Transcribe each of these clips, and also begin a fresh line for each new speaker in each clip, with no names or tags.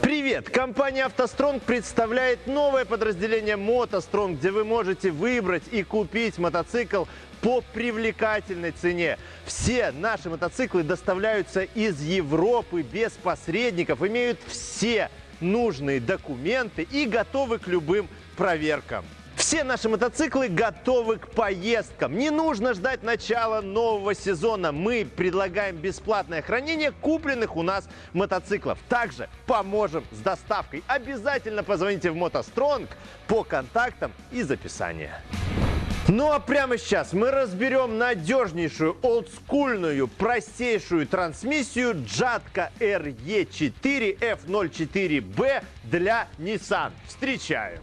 Привет! Компания «АвтоСтронг» представляет новое подразделение «МотоСтронг», где вы можете выбрать и купить мотоцикл по привлекательной цене. Все наши мотоциклы доставляются из Европы без посредников, имеют все нужные документы и готовы к любым проверкам. Все наши мотоциклы готовы к поездкам. Не нужно ждать начала нового сезона. Мы предлагаем бесплатное хранение купленных у нас мотоциклов. Также поможем с доставкой. Обязательно позвоните в мотостронг по контактам из описания. Ну а прямо сейчас мы разберем надежнейшую, олдскульную, простейшую трансмиссию Jatco RE4 F04B для Nissan. Встречаем!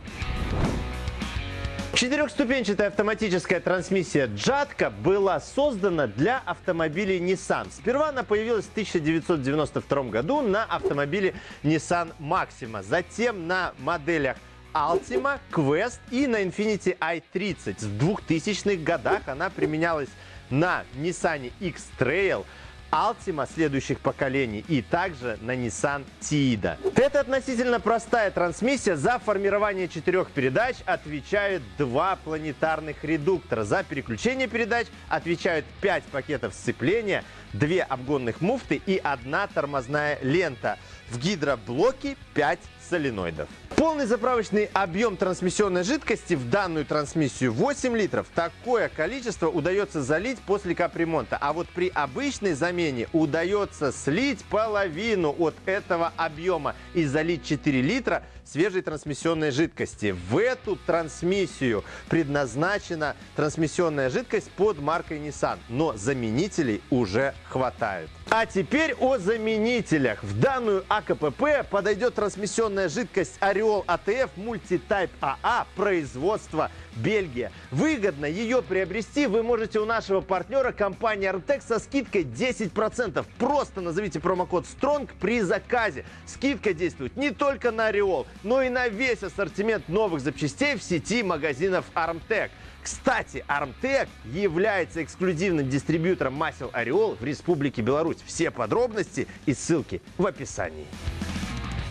Четырехступенчатая автоматическая трансмиссия Jatco была создана для автомобилей Nissan. Сперва она появилась в 1992 году на автомобиле Nissan Maxima, затем на моделях Altima, Quest и на Infiniti i30. В 2000-х годах она применялась на Nissan X-Trail, Altima следующих поколений и также на Nissan Tiida. Это относительно простая трансмиссия. За формирование четырех передач отвечают два планетарных редуктора. За переключение передач отвечают 5 пакетов сцепления, две обгонных муфты и одна тормозная лента. В гидроблоке 5 соленоидов. Полный заправочный объем трансмиссионной жидкости в данную трансмиссию 8 литров. Такое количество удается залить после капремонта. А вот при обычной замене удается слить половину от этого объема и залить 4 литра свежей трансмиссионной жидкости. В эту трансмиссию предназначена трансмиссионная жидкость под маркой Nissan, но заменителей уже хватает. А теперь о заменителях. В данную АКПП подойдет трансмиссионная жидкость Ореол АТФ Multitype АА производства Бельгия. Выгодно ее приобрести вы можете у нашего партнера компании Armtec со скидкой 10%. Просто назовите промокод STRONG при заказе. Скидка действует не только на Ореол, но и на весь ассортимент новых запчастей в сети магазинов Armtec. Кстати, Armtec является эксклюзивным дистрибьютором масел Ореол в Республике Беларусь. Все подробности и ссылки в описании.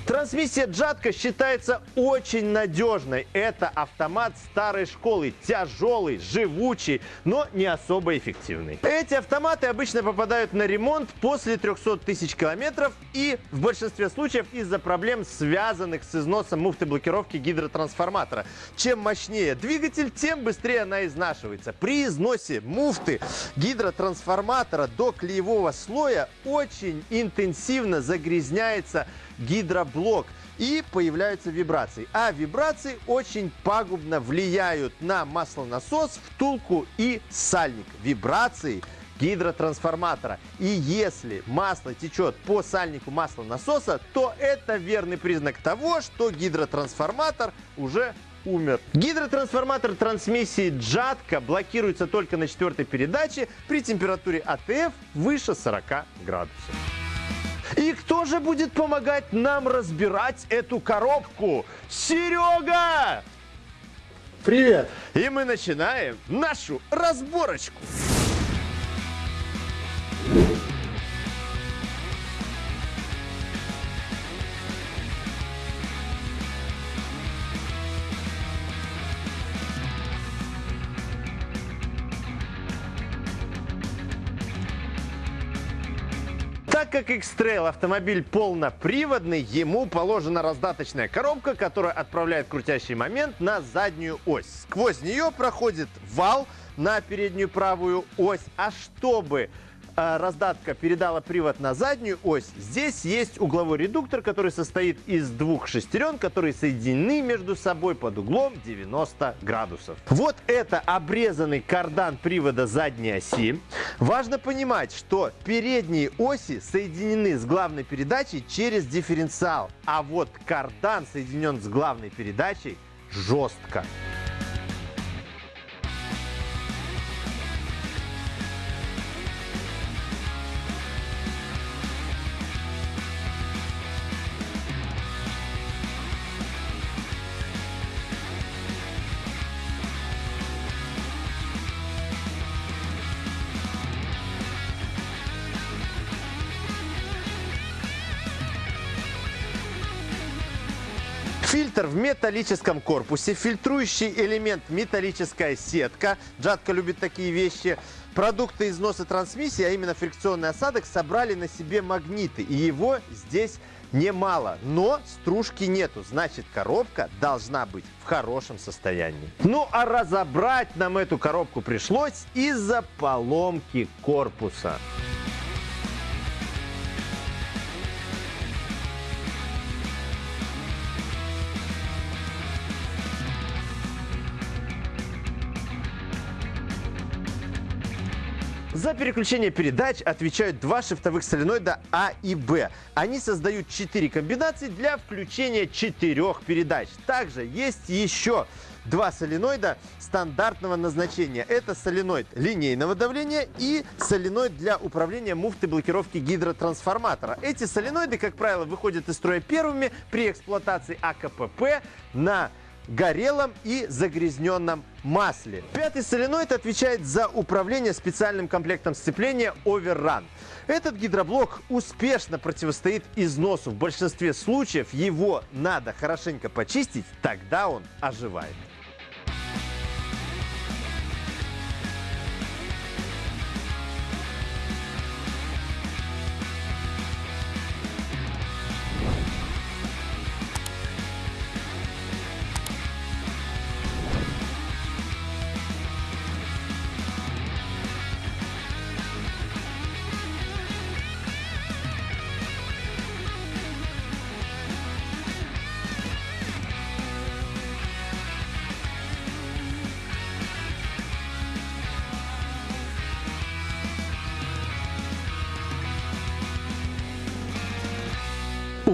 Трансмиссия Джатка считается очень надежной. Это автомат старой школы, тяжелый, живучий, но не особо эффективный. Эти автоматы обычно попадают на ремонт после 300 тысяч километров и в большинстве случаев из-за проблем, связанных с износом муфты блокировки гидротрансформатора. Чем мощнее двигатель, тем быстрее она изнашивается. При износе муфты гидротрансформатора до клеевого слоя очень интенсивно загрязняется гидроблок и появляются вибрации. А вибрации очень пагубно влияют на маслонасос, втулку и сальник. Вибрации гидротрансформатора. И если масло течет по сальнику маслонасоса, то это верный признак того, что гидротрансформатор уже умер. Гидротрансформатор трансмиссии Джатка блокируется только на четвертой передаче при температуре АТФ выше 40 градусов. И кто же будет помогать нам разбирать эту коробку? Серега!
Привет!
И мы начинаем нашу разборочку. Как X-Trail автомобиль полноприводный, ему положена раздаточная коробка, которая отправляет крутящий момент на заднюю ось. Сквозь нее проходит вал на переднюю правую ось. А чтобы раздатка передала привод на заднюю ось, здесь есть угловой редуктор, который состоит из двух шестерен, которые соединены между собой под углом 90 градусов. Вот это обрезанный кардан привода задней оси. Важно понимать, что передние оси соединены с главной передачей через дифференциал, а вот кардан соединен с главной передачей жестко. Фильтр в металлическом корпусе, фильтрующий элемент металлическая сетка. Джатка любит такие вещи. Продукты износа трансмиссии, а именно фрикционный осадок, собрали на себе магниты. И его здесь немало, но стружки нету. Значит, коробка должна быть в хорошем состоянии. Ну, а разобрать нам эту коробку пришлось из-за поломки корпуса. За переключение передач отвечают два шифтовых соленоида А и Б. Они создают четыре комбинации для включения четырех передач. Также есть еще два соленоида стандартного назначения. Это соленоид линейного давления и соленоид для управления муфтой блокировки гидротрансформатора. Эти соленоиды, как правило, выходят из строя первыми при эксплуатации АКПП на горелом и загрязненном масле. Пятый соленоид отвечает за управление специальным комплектом сцепления Overrun. Этот гидроблок успешно противостоит износу. В большинстве случаев его надо хорошенько почистить, тогда он оживает.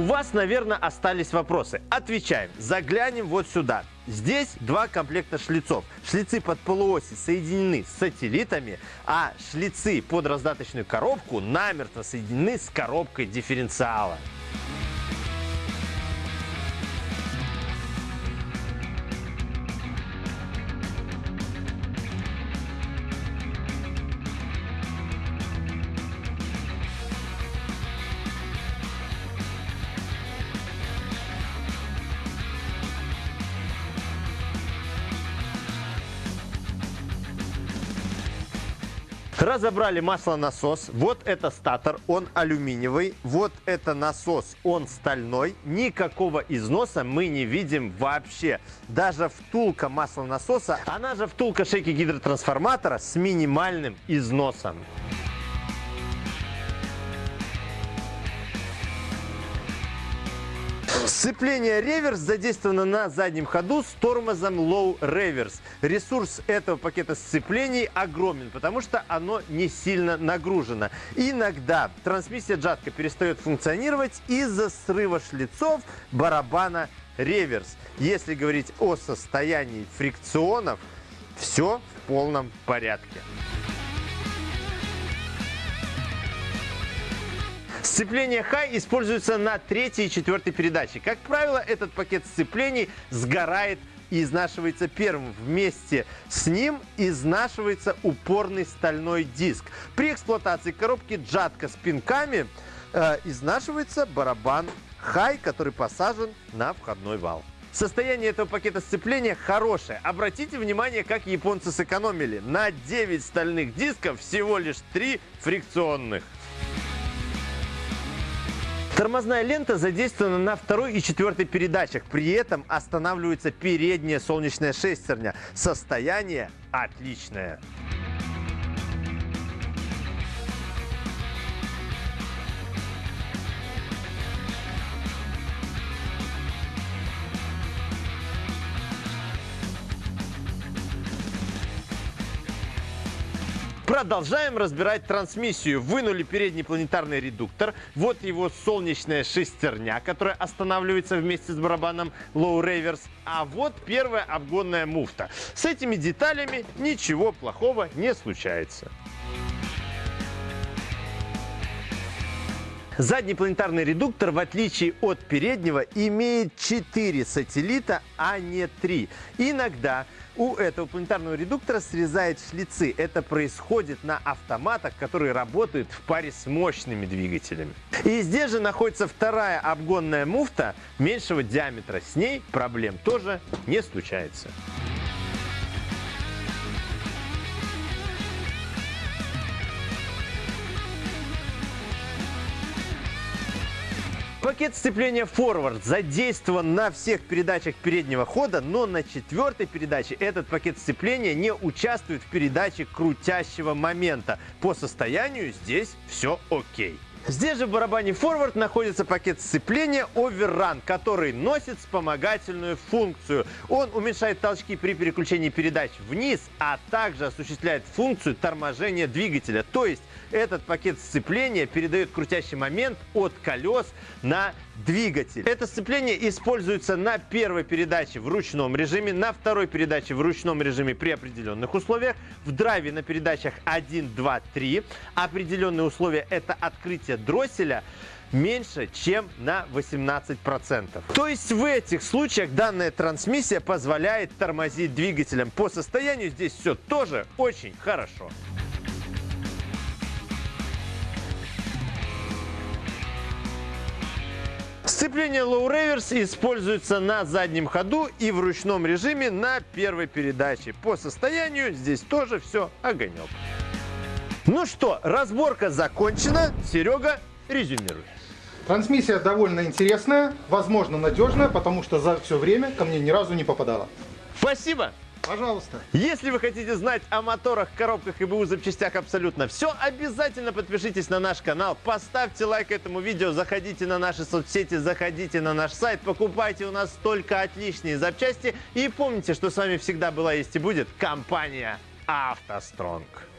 У вас, наверное, остались вопросы. Отвечаем. Заглянем вот сюда. Здесь два комплекта шлицов. Шлицы под полуоси соединены с сателлитами, а шлицы под раздаточную коробку намертво соединены с коробкой дифференциала. Разобрали маслонасос. Вот это статор, он алюминиевый. Вот это насос, он стальной. Никакого износа мы не видим вообще. Даже втулка маслонасоса, она же втулка шейки гидротрансформатора с минимальным износом. Сцепление реверс задействовано на заднем ходу с тормозом low reverse. Ресурс этого пакета сцеплений огромен, потому что оно не сильно нагружено. Иногда трансмиссия джатка перестает функционировать из-за срыва шлицов барабана реверс. Если говорить о состоянии фрикционов, все в полном порядке. Сцепление High используется на третьей и четвертой передаче. Как правило, этот пакет сцеплений сгорает и изнашивается первым. Вместе с ним изнашивается упорный стальной диск. При эксплуатации коробки джатка с пинками э, изнашивается барабан High, который посажен на входной вал. Состояние этого пакета сцепления хорошее. Обратите внимание, как японцы сэкономили. На 9 стальных дисков всего лишь 3 фрикционных. Тормозная лента задействована на второй и четвертой передачах. При этом останавливается передняя солнечная шестерня. Состояние отличное. Продолжаем разбирать трансмиссию. Вынули передний планетарный редуктор. Вот его солнечная шестерня, которая останавливается вместе с барабаном Low Reverse. А вот первая обгонная муфта. С этими деталями ничего плохого не случается. Задний планетарный редуктор, в отличие от переднего, имеет 4 сателлита, а не 3. Иногда у этого планетарного редуктора срезает шлицы. Это происходит на автоматах, которые работают в паре с мощными двигателями. И здесь же находится вторая обгонная муфта меньшего диаметра. С ней проблем тоже не случается. Пакет сцепления Forward задействован на всех передачах переднего хода, но на четвертой передаче этот пакет сцепления не участвует в передаче крутящего момента. По состоянию здесь все окей. Здесь же в барабане Forward находится пакет сцепления Overrun, который носит вспомогательную функцию. Он уменьшает толчки при переключении передач вниз, а также осуществляет функцию торможения двигателя. То есть этот пакет сцепления передает крутящий момент от колес на двигатель. Это сцепление используется на первой передаче в ручном режиме, на второй передаче в ручном режиме при определенных условиях, в драйве на передачах 1, 2, 3. Определенные условия – это открытие дросселя меньше, чем на 18%. То есть в этих случаях данная трансмиссия позволяет тормозить двигателем. По состоянию здесь все тоже очень хорошо. Сцепление Low Reverse используется на заднем ходу и в ручном режиме на первой передаче. По состоянию здесь тоже все огонек. Ну что, разборка закончена. Серега, резюмируй.
Трансмиссия довольно интересная, возможно надежная, потому что за все время ко мне ни разу не попадала.
Спасибо.
Пожалуйста.
Если вы хотите знать о моторах, коробках и БУ запчастях абсолютно все, обязательно подпишитесь на наш канал, поставьте лайк этому видео, заходите на наши соцсети, заходите на наш сайт, покупайте у нас только отличные запчасти и помните, что с вами всегда была есть и будет компания «АвтоСтронг».